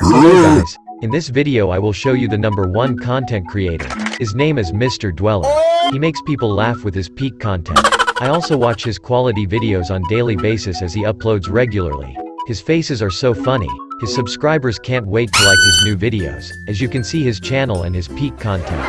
Hello guys, in this video I will show you the number one content creator. His name is Mr. Dweller. He makes people laugh with his peak content. I also watch his quality videos on daily basis as he uploads regularly. His faces are so funny, his subscribers can't wait to like his new videos, as you can see his channel and his peak content.